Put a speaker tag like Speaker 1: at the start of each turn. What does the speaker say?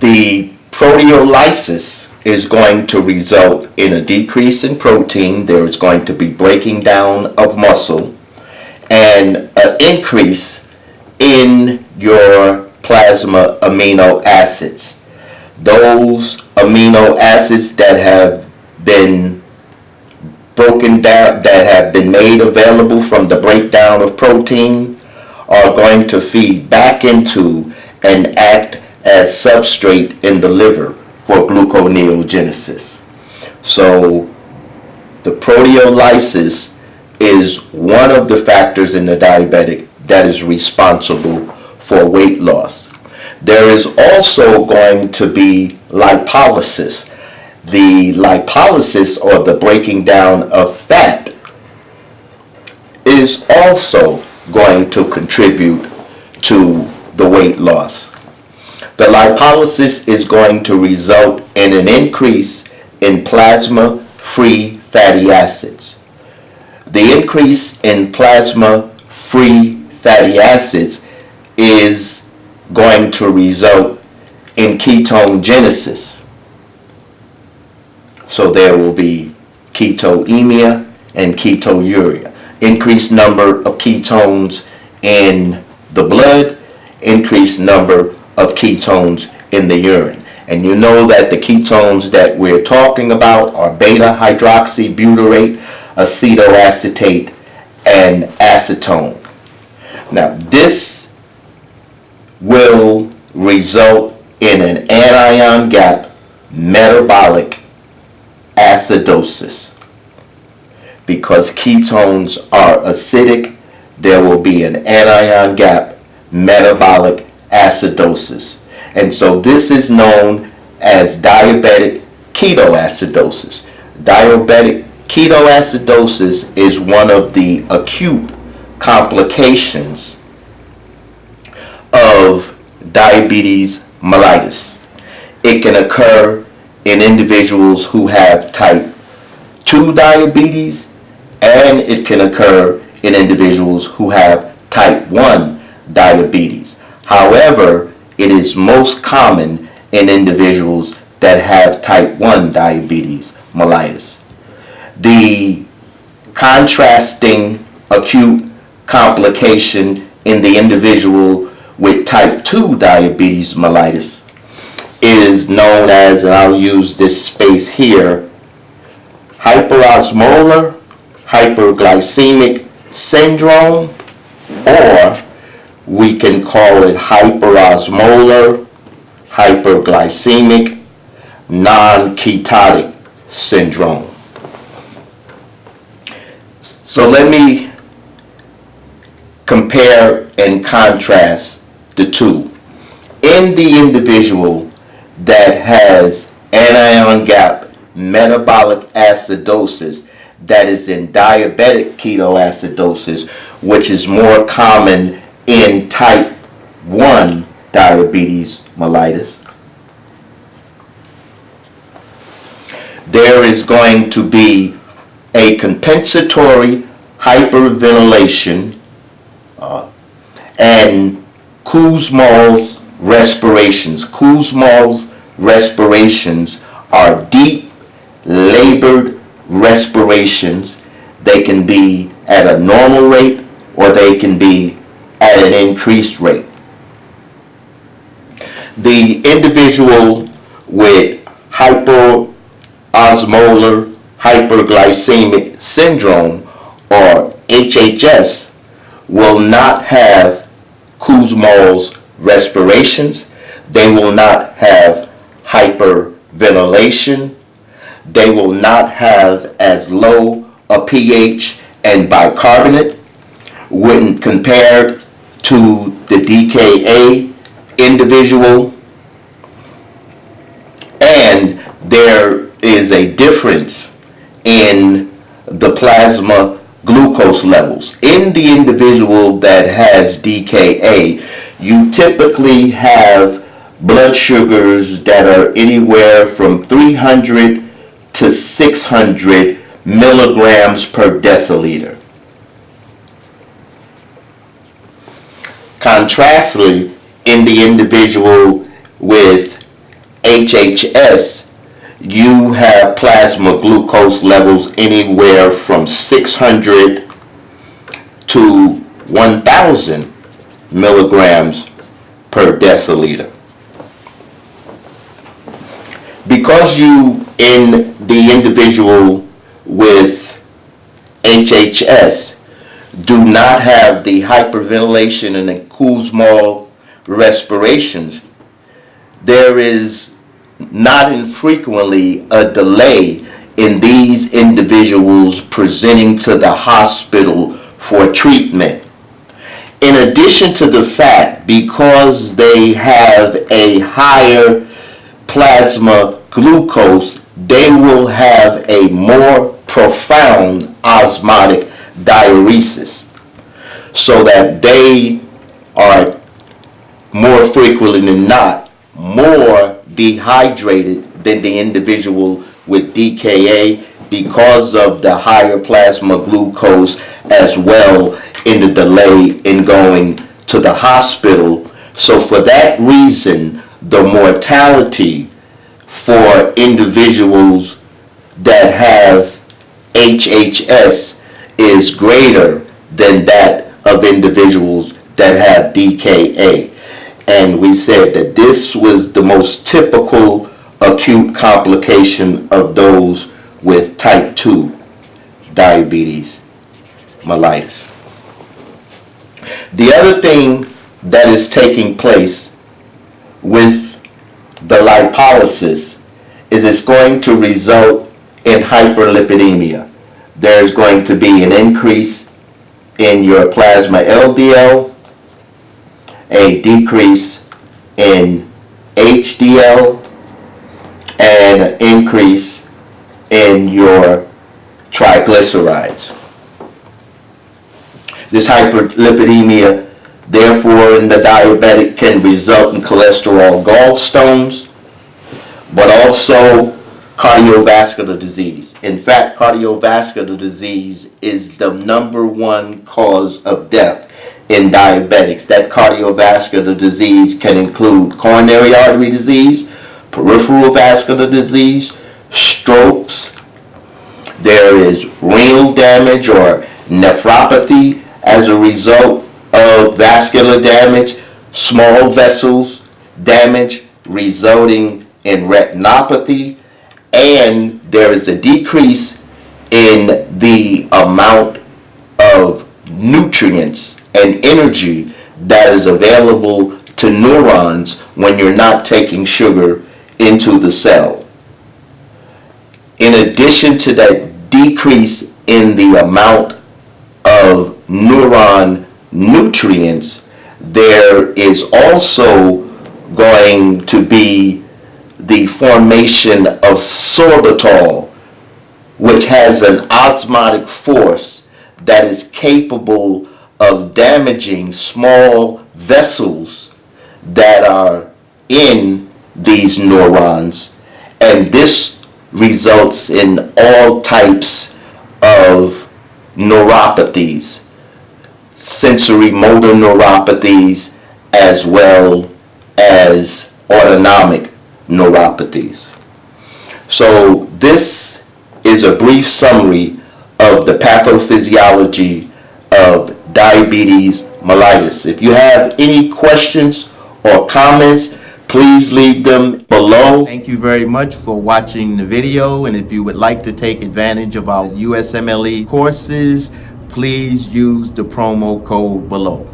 Speaker 1: The proteolysis is going to result in a decrease in protein. There is going to be breaking down of muscle and an increase in your plasma amino acids. Those amino acids that have been broken down, that have been made available from the breakdown of protein are going to feed back into and act as substrate in the liver for gluconeogenesis. So the proteolysis is one of the factors in the diabetic that is responsible for weight loss. There is also going to be lipolysis. The lipolysis or the breaking down of fat is also going to contribute to the weight loss. The lipolysis is going to result in an increase in plasma-free fatty acids. The increase in plasma-free fatty acids is going to result in ketone genesis. So there will be ketonemia and ketonuria. Increased number of ketones in the blood, increased number of ketones in the urine. And you know that the ketones that we're talking about are beta hydroxybutyrate, acetoacetate, and acetone. Now, this will result in an anion gap metabolic acidosis. Because ketones are acidic, there will be an anion gap metabolic acidosis. And so this is known as diabetic ketoacidosis. Diabetic ketoacidosis is one of the acute complications of diabetes mellitus. It can occur in individuals who have type 2 diabetes and it can occur in individuals who have type 1 diabetes. However, it is most common in individuals that have type 1 diabetes mellitus. The contrasting acute complication in the individual with type 2 diabetes mellitus is known as, and I'll use this space here, hyperosmolar hyperglycemic syndrome or we can call it hyperosmolar, hyperglycemic, non-ketotic syndrome. So let me compare and contrast the two. In the individual that has anion gap metabolic acidosis that is in diabetic ketoacidosis, which is more common in type 1 diabetes mellitus. There is going to be a compensatory hyperventilation uh, and Kussmaul's respirations. Kussmaul's respirations are deep, labored respirations. They can be at a normal rate or they can be at an increased rate. The individual with hyperosmolar hyperglycemic syndrome or HHS will not have Kussmaul's respirations. They will not have hyperventilation. They will not have as low a pH and bicarbonate when compared to the DKA individual and there is a difference in the plasma glucose levels. In the individual that has DKA, you typically have blood sugars that are anywhere from 300 to 600 milligrams per deciliter. Contrastly, in the individual with HHS, you have plasma glucose levels anywhere from 600 to 1,000 milligrams per deciliter. Because you, in the individual with HHS, do not have the hyperventilation and the Kussmaul respirations, there is not infrequently a delay in these individuals presenting to the hospital for treatment. In addition to the fact, because they have a higher plasma glucose, they will have a more profound osmotic diuresis so that they are more frequently than not more dehydrated than the individual with DKA because of the higher plasma glucose as well in the delay in going to the hospital. So for that reason, the mortality for individuals that have HHS is greater than that of individuals that have DKA. And we said that this was the most typical acute complication of those with type 2 diabetes mellitus. The other thing that is taking place with the lipolysis is it's going to result in hyperlipidemia. There's going to be an increase in your plasma LDL, a decrease in HDL, and an increase in your triglycerides. This hyperlipidemia, therefore, in the diabetic can result in cholesterol gallstones, but also cardiovascular disease. In fact, cardiovascular disease is the number one cause of death in diabetics. That cardiovascular disease can include coronary artery disease, peripheral vascular disease, strokes. There is renal damage or nephropathy as a result of vascular damage, small vessels damage resulting in retinopathy, and there is a decrease in the amount of nutrients and energy that is available to neurons when you're not taking sugar into the cell. In addition to that decrease in the amount of neuron nutrients, there is also going to be the formation of sorbitol, which has an osmotic force that is capable of damaging small vessels that are in these neurons. And this results in all types of neuropathies, sensory motor neuropathies, as well as autonomic neuropathies. So this is a brief summary of the pathophysiology of diabetes mellitus. If you have any questions or comments, please leave them below. Thank you very much for watching the video and if you would like to take advantage of our USMLE courses, please use the promo code below.